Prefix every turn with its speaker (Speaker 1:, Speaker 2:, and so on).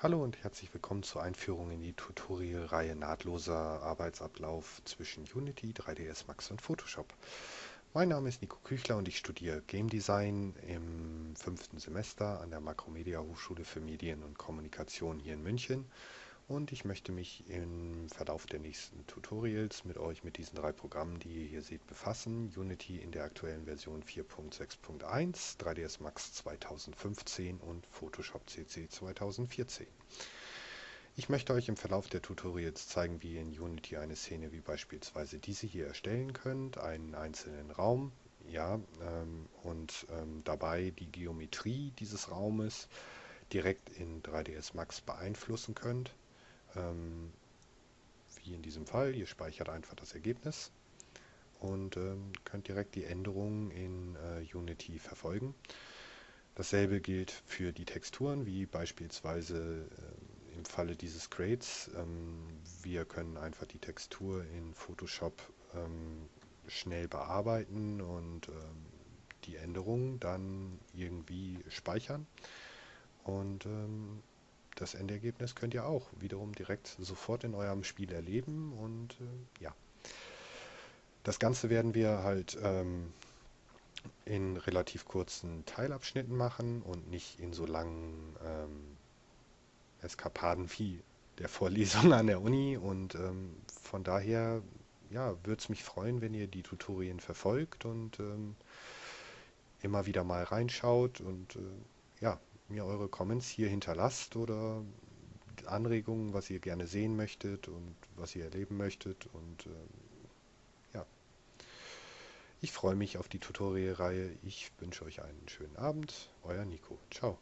Speaker 1: Hallo und herzlich willkommen zur Einführung in die Tutorial-Reihe Nahtloser Arbeitsablauf zwischen Unity, 3ds Max und Photoshop. Mein Name ist Nico Küchler und ich studiere Game Design im fünften Semester an der Makromedia Hochschule für Medien und Kommunikation hier in München und ich möchte mich im Verlauf der nächsten Tutorials mit euch mit diesen drei Programmen, die ihr hier seht, befassen. Unity in der aktuellen Version 4.6.1, 3ds Max 2015 und Photoshop CC 2014. Ich möchte euch im Verlauf der Tutorials zeigen, wie ihr in Unity eine Szene wie beispielsweise diese hier erstellen könnt, einen einzelnen Raum, ja, ähm, und ähm, dabei die Geometrie dieses Raumes direkt in 3ds Max beeinflussen könnt ähm, wie in diesem Fall. Ihr speichert einfach das Ergebnis und ähm, könnt direkt die Änderungen in äh, Unity verfolgen. Dasselbe gilt für die Texturen, wie beispielsweise äh, im Falle dieses Crates. Ähm, wir können einfach die Textur in Photoshop ähm, schnell bearbeiten und ähm, die Änderungen dann irgendwie speichern. Und ähm, das Endergebnis könnt ihr auch wiederum direkt sofort in eurem Spiel erleben und äh, ja. Das Ganze werden wir halt ähm, in relativ kurzen Teilabschnitten machen und nicht in so langen ähm, Eskapaden wie der Vorlesung an der Uni und ähm, von daher ja, würde es mich freuen, wenn ihr die Tutorien verfolgt und ähm, immer wieder mal reinschaut und äh, ja, mir eure Comments hier hinterlasst oder Anregungen, was ihr gerne sehen möchtet und was ihr erleben möchtet. Und äh, ja, ich freue mich auf die Tutorial-Reihe. Ich wünsche euch einen schönen Abend. Euer Nico. Ciao.